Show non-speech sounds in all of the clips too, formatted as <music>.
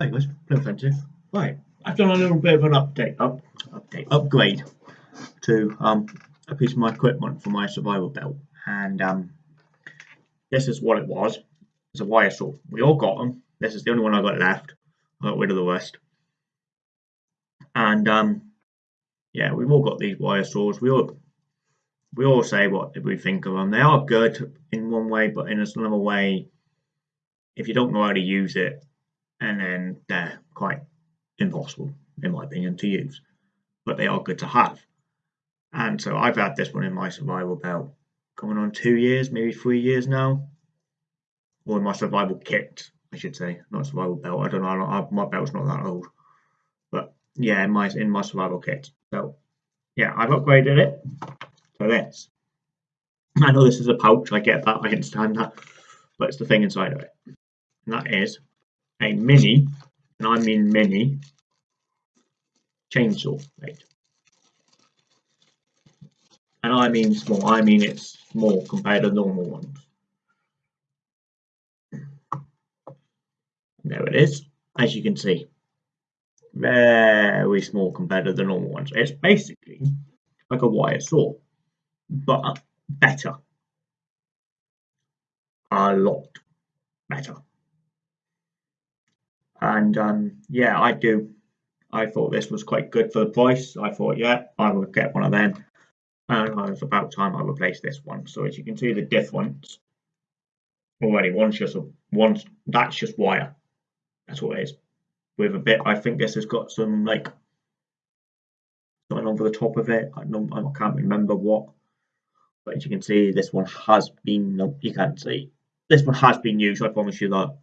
Hi guys, Blue Offensive. Right, I've done a little bit of an update, up, update, upgrade to um a piece of my equipment for my survival belt, and um this is what it was. It's a wire saw. We all got them. This is the only one I got left. I got rid of the rest, and um yeah, we've all got these wire saws. We all we all say what we think of them. They are good in one way, but in another way, if you don't know how to use it, and then they're quite impossible, in my opinion, to use. But they are good to have. And so I've had this one in my survival belt coming on two years, maybe three years now. Or in my survival kit, I should say, not survival belt. I don't know, my belt's not that old. But yeah, in my in my survival kit. So yeah, I've upgraded it to this. I know this is a pouch, I get that, I understand that, but it's the thing inside of it. And that is a mini, and I mean mini, chainsaw blade. And I mean small, I mean it's small compared to normal ones. There it is, as you can see. Very small compared to the normal ones. It's basically like a wire saw, but better. A lot better and um, yeah, I do. I thought this was quite good for the price. I thought, yeah, I would get one of them, and it was about time I replaced this one. So as you can see, the difference already. One's just a one. That's just wire. That's what it is. With a bit, I think this has got some like something over the top of it. I don't, I can't remember what. But as you can see, this one has been. No, you can't see. This one has been used. I promise you that.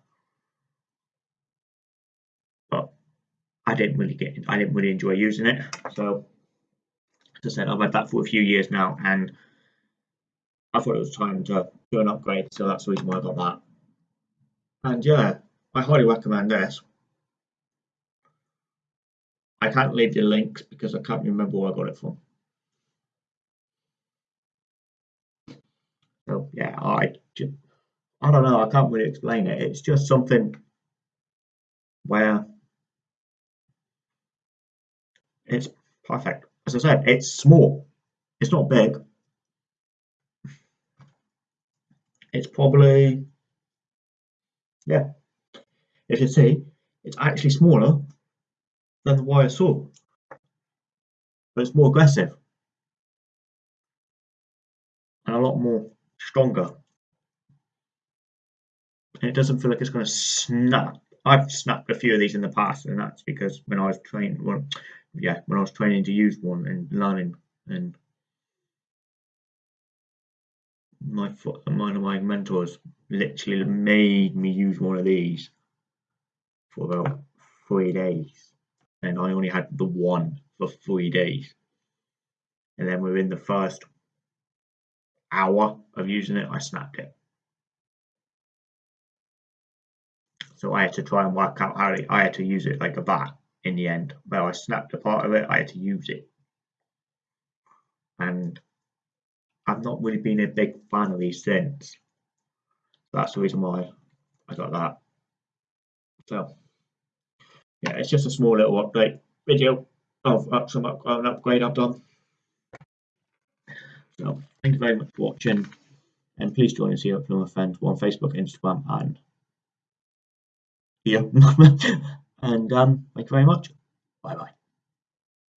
I didn't really get I didn't really enjoy using it. So as I said, I've had that for a few years now and I thought it was time to do an upgrade, so that's the reason why I got that. And yeah, I highly recommend this. I can't leave the links because I can't remember where I got it from. So yeah, I just, I don't know, I can't really explain it. It's just something where it's perfect. As I said, it's small. It's not big. It's probably, yeah, if you see, it's actually smaller than the wire saw, but it's more aggressive and a lot more stronger. And it doesn't feel like it's going to snap. I've snapped a few of these in the past, and that's because when I was training, well, yeah, when I was training to use one and learning, and my one of my mentors literally made me use one of these for about three days, and I only had the one for three days, and then within the first hour of using it, I snapped it. So I had to try and work out how to, I had to use it like a bat in the end. Where I snapped a part of it, I had to use it. And I've not really been a big fan of these since. That's the reason why I got that. So, yeah, it's just a small little update video of some up, an upgrade I've done. So, thank you very much for watching, and please join us here at Film Friends on Facebook, Instagram, and here. <laughs> and um, thank you very much. Bye bye.